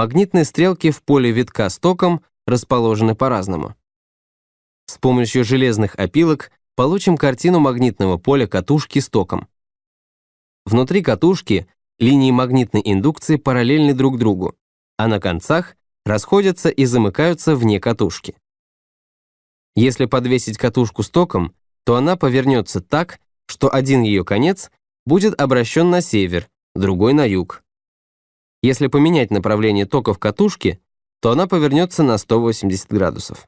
магнитные стрелки в поле витка с током расположены по-разному. С помощью железных опилок получим картину магнитного поля катушки с током. Внутри катушки линии магнитной индукции параллельны друг другу, а на концах расходятся и замыкаются вне катушки. Если подвесить катушку с током, то она повернется так, что один ее конец будет обращен на север, другой на юг. Если поменять направление тока в катушке, то она повернется на 180 градусов.